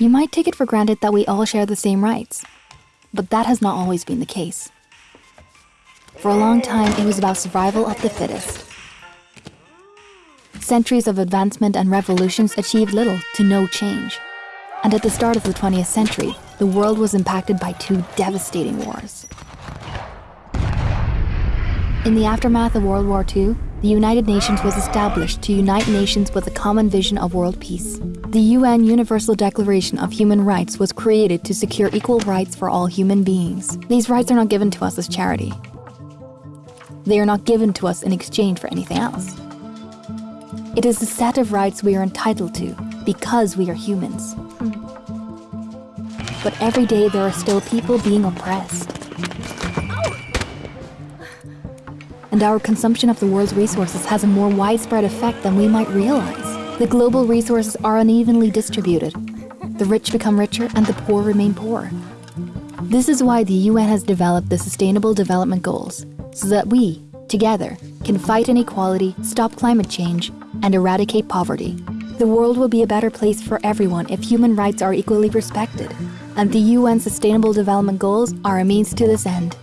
You might take it for granted that we all share the same rights, but that has not always been the case. For a long time, it was about survival of the fittest. Centuries of advancement and revolutions achieved little to no change. And at the start of the 20th century, the world was impacted by two devastating wars. In the aftermath of World War II, the United Nations was established to unite nations with a common vision of world peace. The UN Universal Declaration of Human Rights was created to secure equal rights for all human beings. These rights are not given to us as charity. They are not given to us in exchange for anything else. It is a set of rights we are entitled to because we are humans. But every day there are still people being oppressed. And our consumption of the world's resources has a more widespread effect than we might realize. The global resources are unevenly distributed. The rich become richer and the poor remain poor. This is why the UN has developed the Sustainable Development Goals, so that we, together, can fight inequality, stop climate change, and eradicate poverty. The world will be a better place for everyone if human rights are equally respected, and the UN Sustainable Development Goals are a means to this end.